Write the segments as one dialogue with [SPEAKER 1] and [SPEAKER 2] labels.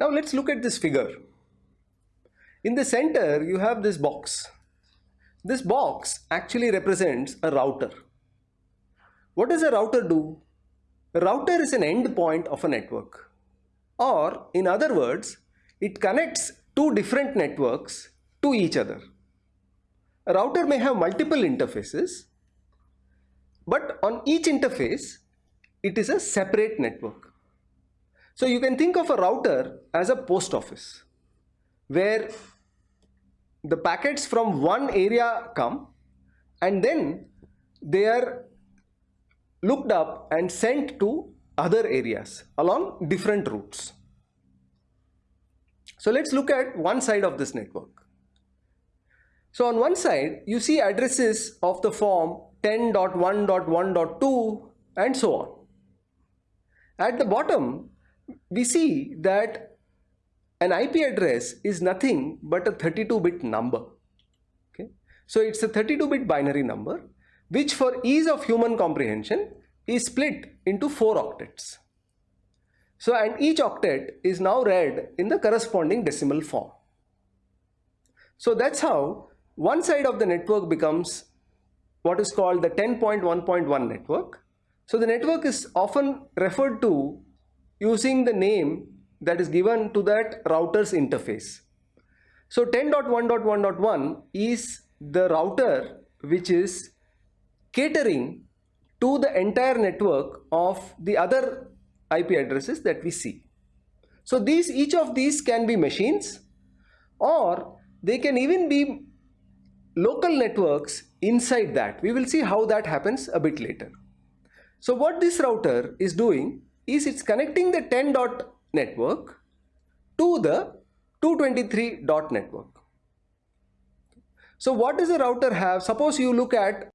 [SPEAKER 1] Now let's look at this figure. In the center, you have this box. This box actually represents a router. What does a router do? A router is an endpoint of a network. Or in other words, it connects two different networks to each other. A router may have multiple interfaces, but on each interface, it is a separate network. So you can think of a router as a post office where the packets from one area come and then they are looked up and sent to other areas along different routes. So let's look at one side of this network. So on one side, you see addresses of the form 10.1.1.2 and so on. At the bottom, we see that an IP address is nothing but a 32-bit number. Okay? So it's a 32-bit binary number, which for ease of human comprehension is split into four octets. So and each octet is now read in the corresponding decimal form. So that's how one side of the network becomes what is called the 10.1.1 network. So the network is often referred to using the name that is given to that router's interface. So 10.1.1.1 is the router which is catering to the entire network of the other IP addresses that we see. So these each of these can be machines or they can even be local networks inside that. We will see how that happens a bit later. So what this router is doing is it's connecting the 10 dot network to the 223 dot network. So what does the router have? Suppose you look at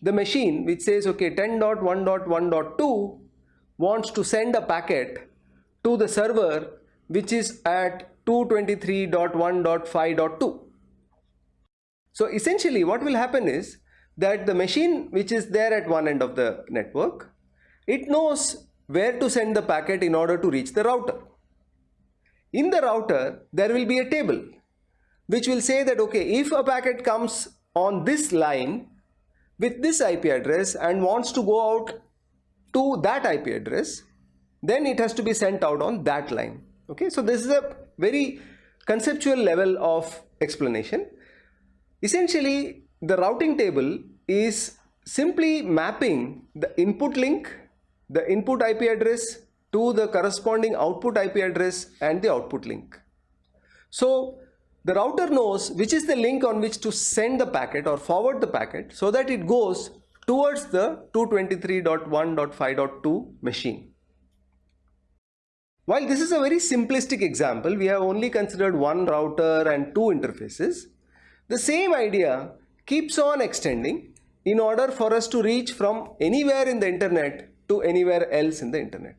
[SPEAKER 1] the machine which says okay 10.1.1.2 wants to send a packet to the server which is at 223.1.5.2 so essentially what will happen is that the machine which is there at one end of the network, it knows where to send the packet in order to reach the router. In the router, there will be a table which will say that okay, if a packet comes on this line with this IP address and wants to go out to that IP address, then it has to be sent out on that line. Okay, so this is a very conceptual level of explanation. Essentially, the routing table is simply mapping the input link, the input IP address to the corresponding output IP address and the output link. So the router knows which is the link on which to send the packet or forward the packet so that it goes towards the 223.1.5.2 machine. While this is a very simplistic example, we have only considered one router and two interfaces. The same idea keeps on extending in order for us to reach from anywhere in the internet to anywhere else in the internet.